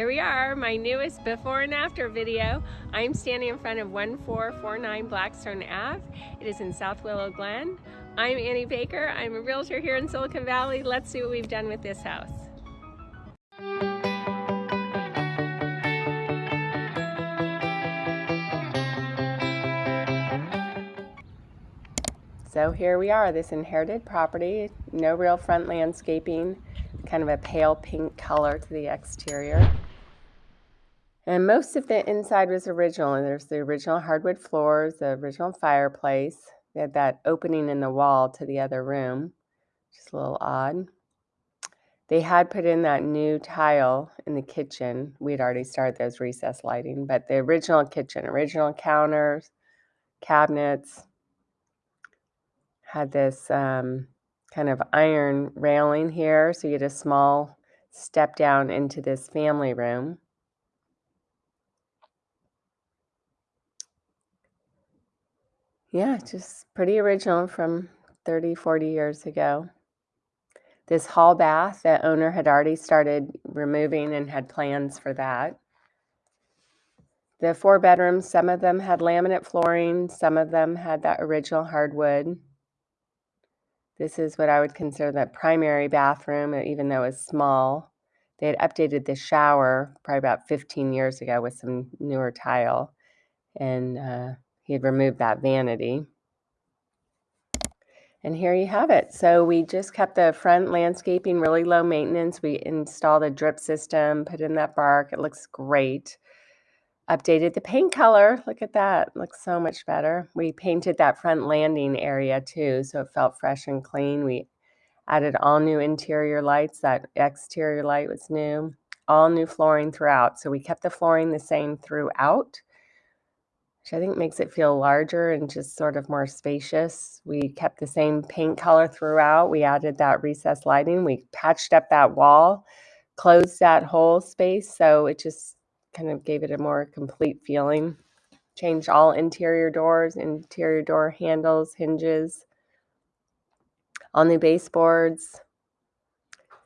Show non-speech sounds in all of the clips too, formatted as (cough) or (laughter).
Here we are, my newest before and after video. I'm standing in front of 1449 Blackstone Ave. It is in South Willow Glen. I'm Annie Baker. I'm a realtor here in Silicon Valley. Let's see what we've done with this house. So here we are, this inherited property, no real front landscaping, kind of a pale pink color to the exterior. And most of the inside was original. And there's the original hardwood floors, the original fireplace. They had that opening in the wall to the other room, just a little odd. They had put in that new tile in the kitchen. We'd already started those recess lighting, but the original kitchen, original counters, cabinets, had this um, kind of iron railing here. So you had a small step down into this family room. Yeah, just pretty original from 30, 40 years ago. This hall bath, the owner had already started removing and had plans for that. The four bedrooms, some of them had laminate flooring, some of them had that original hardwood. This is what I would consider the primary bathroom, even though it's small. They had updated the shower probably about 15 years ago with some newer tile. And uh, he had removed that vanity. And here you have it. So we just kept the front landscaping really low maintenance. We installed a drip system, put in that bark. It looks great. Updated the paint color. Look at that. Looks so much better. We painted that front landing area too, so it felt fresh and clean. We added all new interior lights. That exterior light was new. All new flooring throughout. So we kept the flooring the same throughout which I think makes it feel larger and just sort of more spacious. We kept the same paint color throughout. We added that recessed lighting. We patched up that wall, closed that whole space, so it just kind of gave it a more complete feeling. Changed all interior doors, interior door handles, hinges, all new baseboards.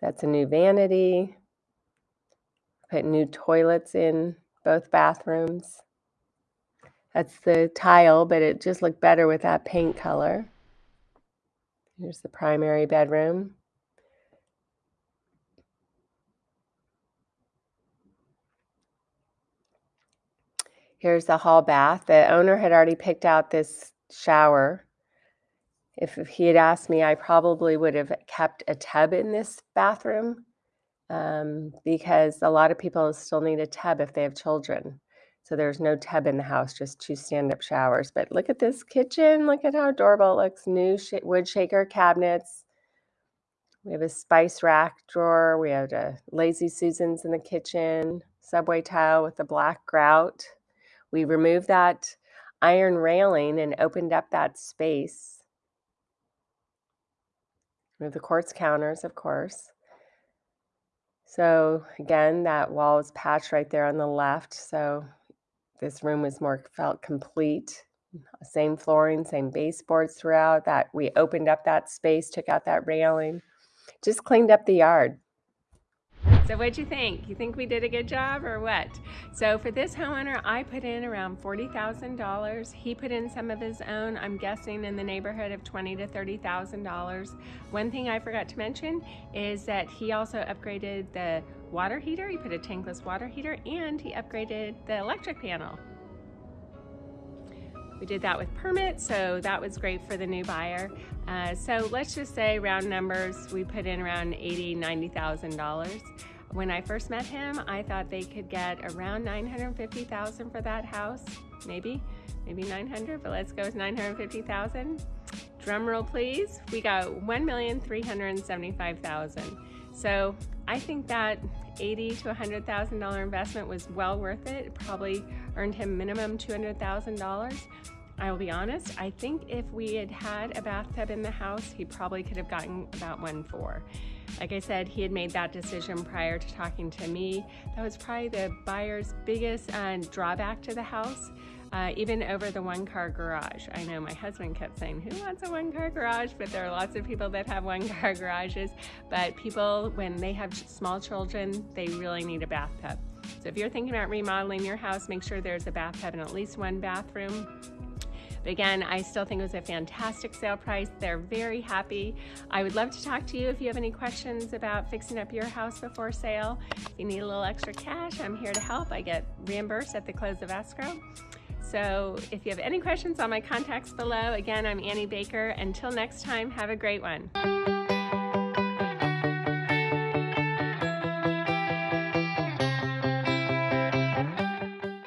That's a new vanity. Put new toilets in both bathrooms. That's the tile, but it just looked better with that paint color. Here's the primary bedroom. Here's the hall bath. The owner had already picked out this shower. If he had asked me, I probably would have kept a tub in this bathroom um, because a lot of people still need a tub if they have children. So there's no tub in the house, just two stand-up showers. But look at this kitchen. Look at how adorable it looks. New sh wood shaker cabinets. We have a spice rack drawer. We have a Lazy Susans in the kitchen. Subway tile with the black grout. We removed that iron railing and opened up that space. We have the quartz counters, of course. So again, that wall is patched right there on the left. So this room was more felt complete. Same flooring, same baseboards throughout. That we opened up that space, took out that railing, just cleaned up the yard. So what'd you think? You think we did a good job or what? So for this homeowner, I put in around $40,000. He put in some of his own, I'm guessing in the neighborhood of 20 to $30,000. One thing I forgot to mention is that he also upgraded the water heater. He put a tankless water heater and he upgraded the electric panel. We did that with permit, so that was great for the new buyer. Uh, so let's just say round numbers, we put in around $80,000, $90,000. When I first met him, I thought they could get around 950,000 for that house, maybe, maybe 900, but let's go with 950,000. Drum roll please, we got 1,375,000. So I think that 80 to $100,000 investment was well worth it. It probably earned him minimum $200,000. I will be honest, I think if we had had a bathtub in the house, he probably could have gotten about one for. Like I said, he had made that decision prior to talking to me. That was probably the buyer's biggest uh, drawback to the house. Uh, even over the one car garage. I know my husband kept saying, who wants a one car garage? But there are lots of people that have one (laughs) car garages. But people, when they have small children, they really need a bathtub. So if you're thinking about remodeling your house, make sure there's a bathtub and at least one bathroom. But again, I still think it was a fantastic sale price. They're very happy. I would love to talk to you if you have any questions about fixing up your house before sale. If you need a little extra cash, I'm here to help. I get reimbursed at the close of escrow. So if you have any questions on my contacts below, again, I'm Annie Baker. Until next time, have a great one.